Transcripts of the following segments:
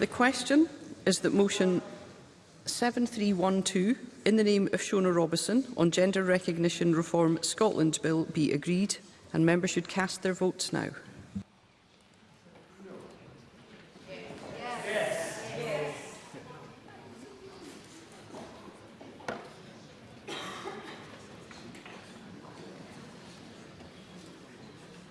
The question is that motion 7312 in the name of Shona Robison on Gender Recognition Reform Scotland Bill be agreed and members should cast their votes now.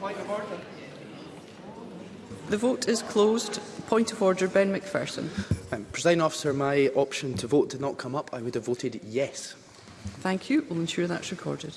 Point of order. The vote is closed. Point of order, Ben McPherson. Um, President officer, my option to vote did not come up. I would have voted yes. Thank you. We'll ensure that's recorded.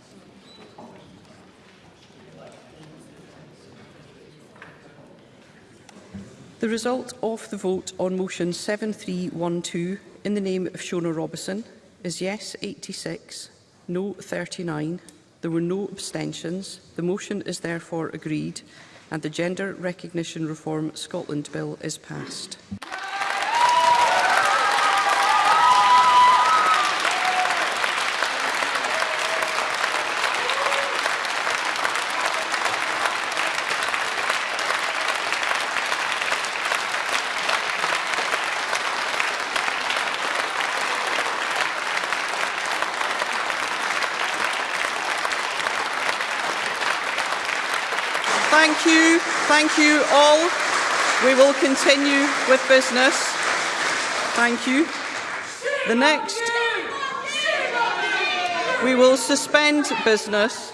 The result of the vote on motion 7312 in the name of Shona Robison is yes 86, no 39. There were no abstentions. The motion is therefore agreed and the Gender Recognition Reform Scotland Bill is passed. Thank you. Thank you all. We will continue with business. Thank you. The next, we will suspend business.